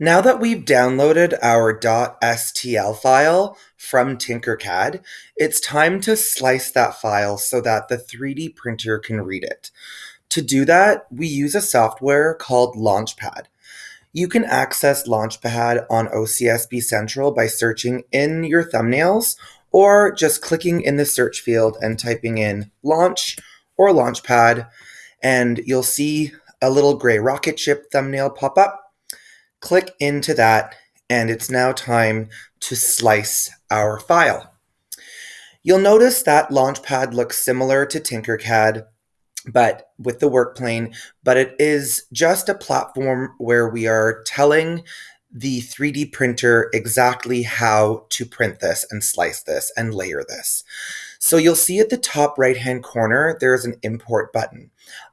Now that we've downloaded our .stl file from Tinkercad, it's time to slice that file so that the 3D printer can read it. To do that, we use a software called Launchpad. You can access Launchpad on OCSB Central by searching in your thumbnails or just clicking in the search field and typing in launch or Launchpad, and you'll see a little gray rocket ship thumbnail pop up Click into that and it's now time to slice our file. You'll notice that Launchpad looks similar to Tinkercad, but with the workplane, but it is just a platform where we are telling the 3D printer exactly how to print this and slice this and layer this. So you'll see at the top right hand corner, there's an import button.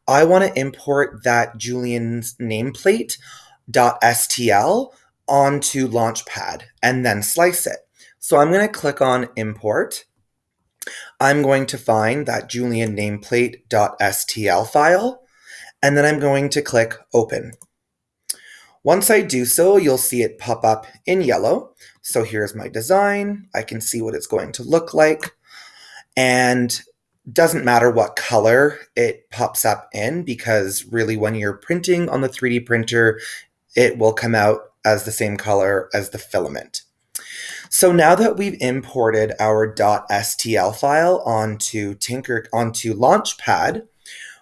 I want to import that Julian's nameplate .stl onto Launchpad and then slice it. So I'm going to click on import. I'm going to find that Julian nameplate.stl file, and then I'm going to click open. Once I do so, you'll see it pop up in yellow. So here's my design. I can see what it's going to look like. And doesn't matter what color it pops up in because really when you're printing on the 3D printer, it will come out as the same color as the filament. So now that we've imported our .stl file onto Tinker onto Launchpad,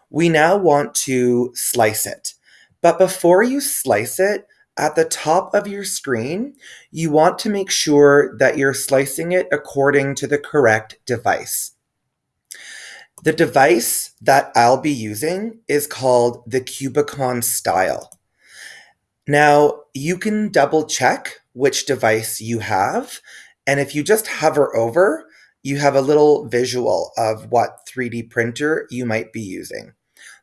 we now want to slice it. But before you slice it, at the top of your screen, you want to make sure that you're slicing it according to the correct device. The device that I'll be using is called the Cubicon Style. Now, you can double check which device you have. And if you just hover over, you have a little visual of what 3D printer you might be using.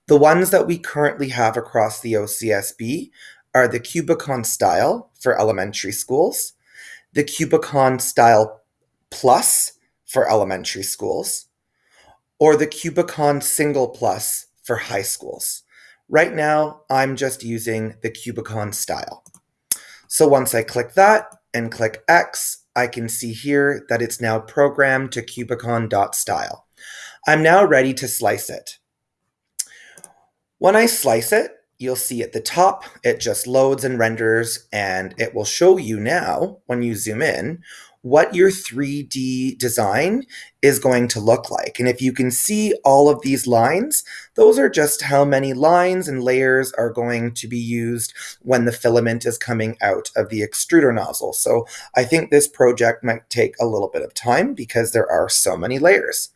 The ones that we currently have across the OCSB are the Cubicon Style for elementary schools, the Cubicon Style Plus for elementary schools, or the Cubicon Single Plus for high schools. Right now, I'm just using the Cubicon style. So once I click that and click X, I can see here that it's now programmed to cubicon.style. I'm now ready to slice it. When I slice it, you'll see at the top, it just loads and renders, and it will show you now, when you zoom in, what your 3D design is going to look like. And if you can see all of these lines, those are just how many lines and layers are going to be used when the filament is coming out of the extruder nozzle. So I think this project might take a little bit of time because there are so many layers.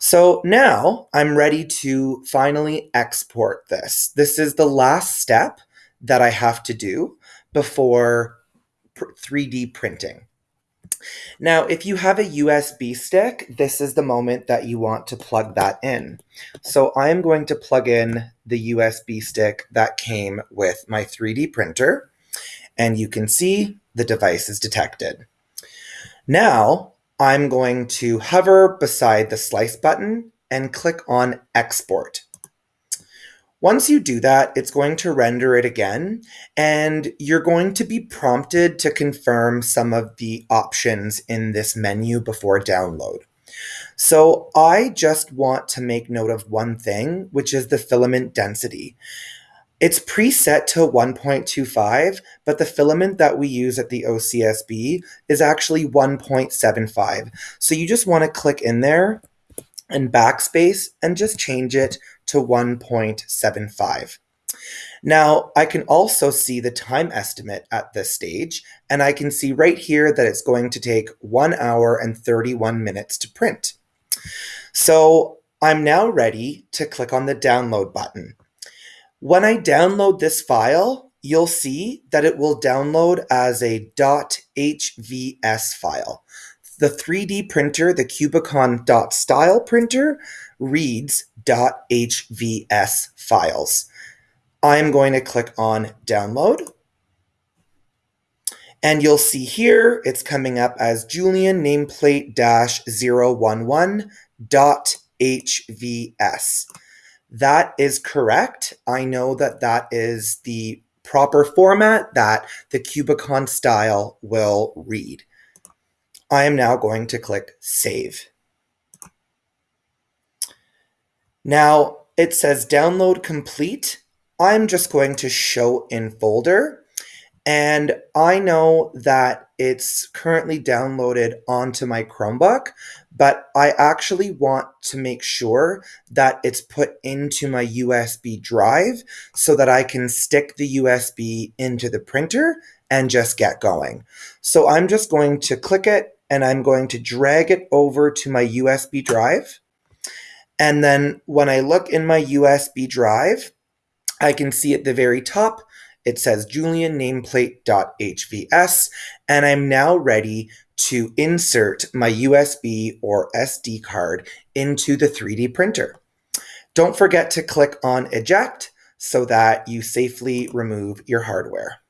So now I'm ready to finally export this. This is the last step that I have to do before 3D printing. Now, if you have a USB stick, this is the moment that you want to plug that in. So I'm going to plug in the USB stick that came with my 3D printer, and you can see the device is detected. Now, I'm going to hover beside the slice button and click on export. Once you do that, it's going to render it again, and you're going to be prompted to confirm some of the options in this menu before download. So I just want to make note of one thing, which is the filament density. It's preset to 1.25, but the filament that we use at the OCSB is actually 1.75. So you just want to click in there and backspace and just change it to 1.75. Now, I can also see the time estimate at this stage, and I can see right here that it's going to take 1 hour and 31 minutes to print. So I'm now ready to click on the download button. When I download this file, you'll see that it will download as a .hvs file. The 3D printer, the Cubicon .style printer, reads .hvs files. I'm going to click on download. And you'll see here, it's coming up as Julian nameplate dash 011 dot HVS. That is correct. I know that that is the proper format that the Cubicon style will read. I am now going to click Save. Now it says download complete. I'm just going to show in folder and I know that it's currently downloaded onto my Chromebook, but I actually want to make sure that it's put into my USB drive so that I can stick the USB into the printer and just get going. So I'm just going to click it and I'm going to drag it over to my USB drive. And then when I look in my USB drive, I can see at the very top it says Julian nameplate.hvs, and I'm now ready to insert my USB or SD card into the 3D printer. Don't forget to click on eject so that you safely remove your hardware.